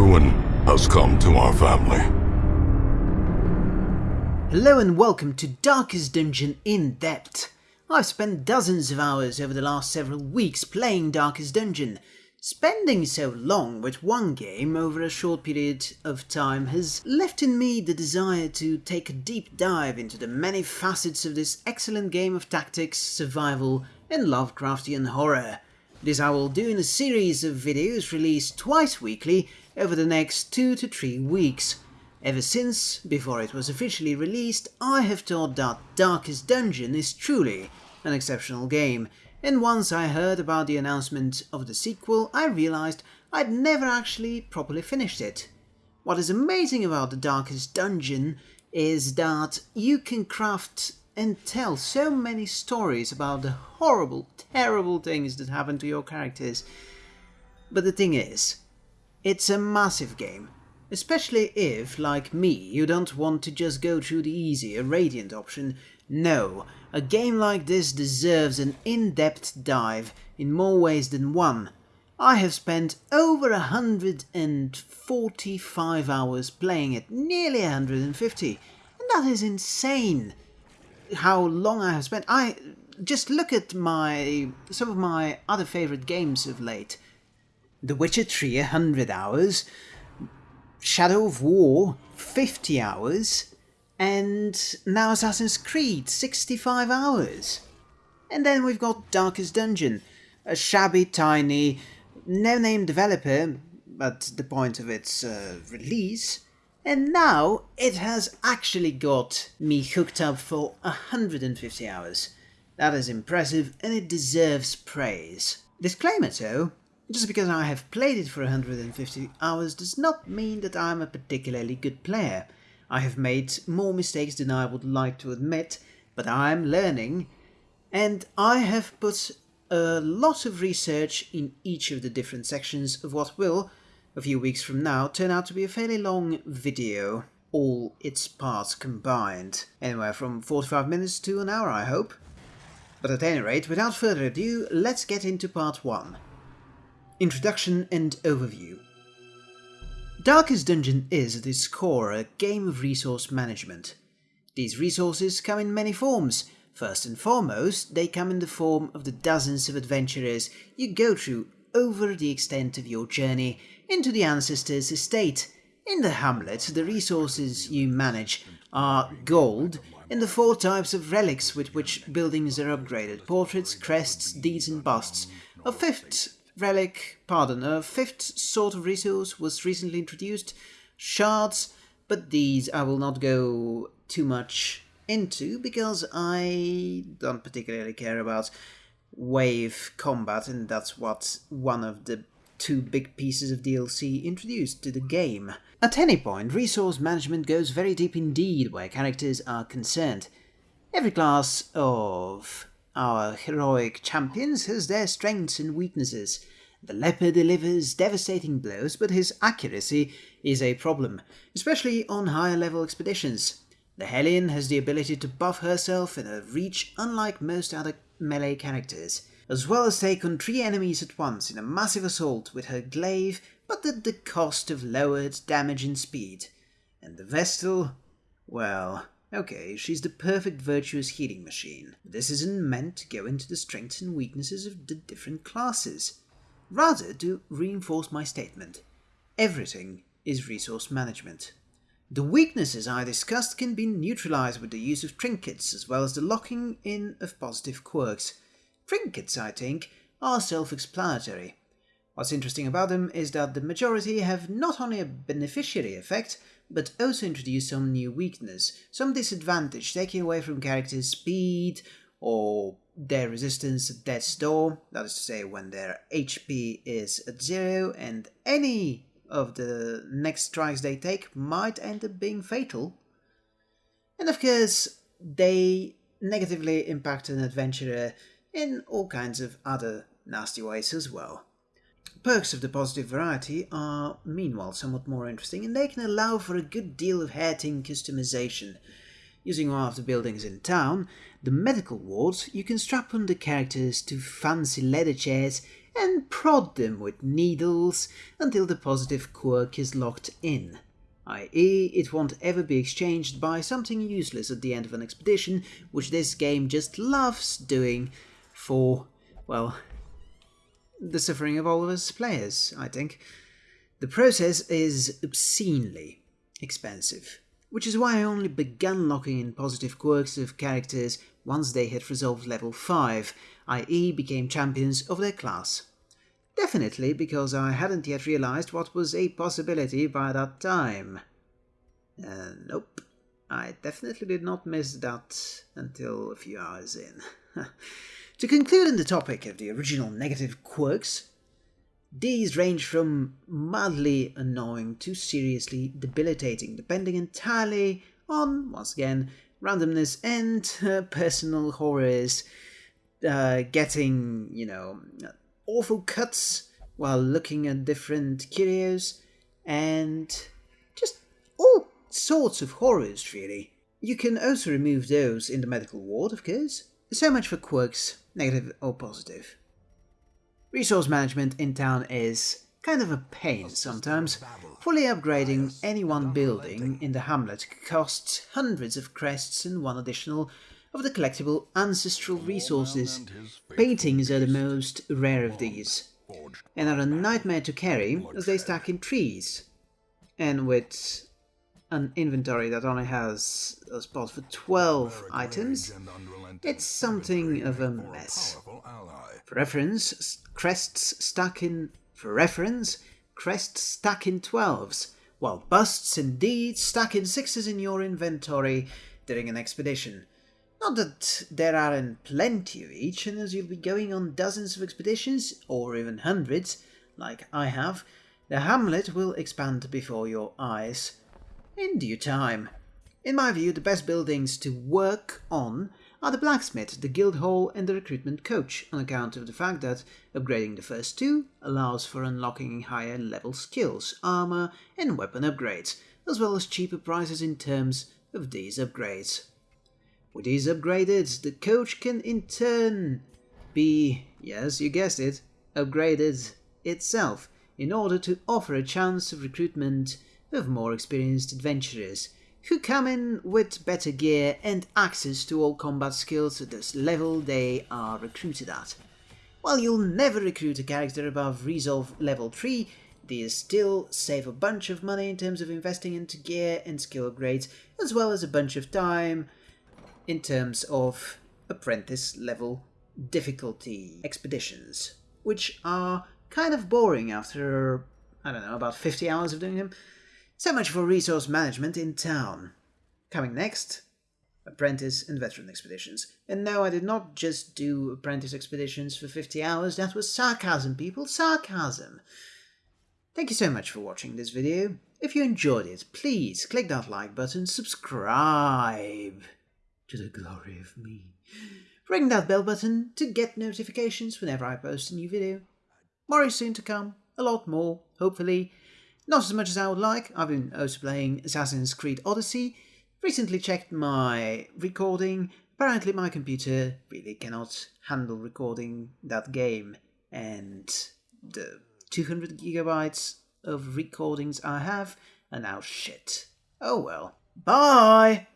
Ruin has come to our family. Hello and welcome to Darkest Dungeon in Depth. I've spent dozens of hours over the last several weeks playing Darkest Dungeon. Spending so long with one game over a short period of time has left in me the desire to take a deep dive into the many facets of this excellent game of tactics, survival and Lovecraftian horror. This I will do in a series of videos released twice weekly over the next two to three weeks. Ever since, before it was officially released, I have thought that Darkest Dungeon is truly an exceptional game, and once I heard about the announcement of the sequel, I realized I'd never actually properly finished it. What is amazing about the Darkest Dungeon is that you can craft and tell so many stories about the horrible, terrible things that happen to your characters. But the thing is, it's a massive game, especially if, like me, you don't want to just go through the easier Radiant option. No, a game like this deserves an in-depth dive in more ways than one. I have spent over 145 hours playing it, nearly 150, and that is insane how long I have spent. I just look at my some of my other favorite games of late. The Witcher 3 100 hours, Shadow of War 50 hours, and now Assassin's Creed 65 hours. And then we've got Darkest Dungeon, a shabby, tiny, no-name developer at the point of its uh, release, and now it has actually got me hooked up for 150 hours. That is impressive and it deserves praise. Disclaimer though, just because I have played it for 150 hours does not mean that I'm a particularly good player. I have made more mistakes than I would like to admit, but I'm learning and I have put a lot of research in each of the different sections of what will, a few weeks from now turn out to be a fairly long video, all its parts combined. Anywhere from 45 minutes to an hour, I hope. But at any rate, without further ado, let's get into part 1. Introduction and Overview Darkest Dungeon is, at its core, a game of resource management. These resources come in many forms. First and foremost, they come in the form of the dozens of adventurers you go through over the extent of your journey into the ancestor's estate. In the hamlet, the resources you manage are gold in the four types of relics with which buildings are upgraded, portraits, crests, deeds and busts. A fifth relic, pardon, a fifth sort of resource was recently introduced, shards, but these I will not go too much into because I don't particularly care about wave combat, and that's what one of the two big pieces of DLC introduced to the game. At any point, resource management goes very deep indeed where characters are concerned. Every class of our heroic champions has their strengths and weaknesses. The leper delivers devastating blows, but his accuracy is a problem, especially on higher level expeditions. The Hellion has the ability to buff herself in a reach unlike most other melee characters, as well as take on three enemies at once in a massive assault with her glaive, but at the cost of lowered damage and speed. And the Vestal? Well, okay, she's the perfect virtuous healing machine. This isn't meant to go into the strengths and weaknesses of the different classes. Rather to reinforce my statement. Everything is resource management. The weaknesses I discussed can be neutralized with the use of trinkets as well as the locking in of positive quirks. Trinkets, I think, are self-explanatory. What's interesting about them is that the majority have not only a beneficiary effect, but also introduce some new weakness, some disadvantage, taking away from characters' speed or their resistance at death's door, that is to say when their HP is at zero and any of the next strikes they take might end up being fatal. And of course, they negatively impact an adventurer in all kinds of other nasty ways as well. Perks of the positive variety are meanwhile somewhat more interesting and they can allow for a good deal of hair-ting customization. Using one of the buildings in town, the medical wards, you can strap on the characters to fancy leather chairs and prod them with needles until the positive quirk is locked in, i.e., it won't ever be exchanged by something useless at the end of an expedition, which this game just loves doing for, well, the suffering of all of us players, I think. The process is obscenely expensive, which is why I only began locking in positive quirks of characters once they had resolved level 5, i.e. became champions of their class. Definitely because I hadn't yet realized what was a possibility by that time. Uh, nope, I definitely did not miss that until a few hours in. to conclude on the topic of the original negative quirks, these range from mildly annoying to seriously debilitating, depending entirely on, once again, randomness and uh, personal horrors. Uh, getting, you know, awful cuts while looking at different curios, and just all sorts of horrors, really. You can also remove those in the medical ward, of course. So much for quirks, negative or positive. Resource management in town is kind of a pain sometimes. Fully upgrading any one building in the hamlet costs hundreds of crests and one additional of the collectible ancestral resources. Paintings are the most rare of these, and are a nightmare to carry as they stack in trees. And with an inventory that only has a spot for 12 items, it's something of a mess. For reference, crests stack in for reference, crests stack in 12s, while busts indeed deeds stack in 6s in your inventory during an expedition. Not that there aren't plenty of each, and as you'll be going on dozens of expeditions, or even hundreds, like I have, the hamlet will expand before your eyes. In due time. In my view, the best buildings to work on are the blacksmith, the guild hall, and the recruitment coach, on account of the fact that upgrading the first two allows for unlocking higher level skills, armor, and weapon upgrades, as well as cheaper prices in terms of these upgrades. With these upgraded, the coach can in turn be, yes, you guessed it, upgraded itself in order to offer a chance of recruitment of more experienced adventurers who come in with better gear and access to all combat skills at this level they are recruited at. While you'll never recruit a character above Resolve level 3, these still save a bunch of money in terms of investing into gear and skill upgrades, as well as a bunch of time in terms of apprentice level difficulty expeditions, which are kind of boring after, I don't know, about 50 hours of doing them. So much for resource management in town. Coming next, apprentice and veteran expeditions. And no, I did not just do apprentice expeditions for 50 hours, that was sarcasm, people, sarcasm. Thank you so much for watching this video. If you enjoyed it, please click that like button, subscribe to the glory of me. Ring that bell button to get notifications whenever I post a new video. More is soon to come, a lot more, hopefully. Not as much as I would like, I've been also playing Assassin's Creed Odyssey. Recently checked my recording, apparently my computer really cannot handle recording that game, and the 200 gigabytes of recordings I have are now shit. Oh well. Bye!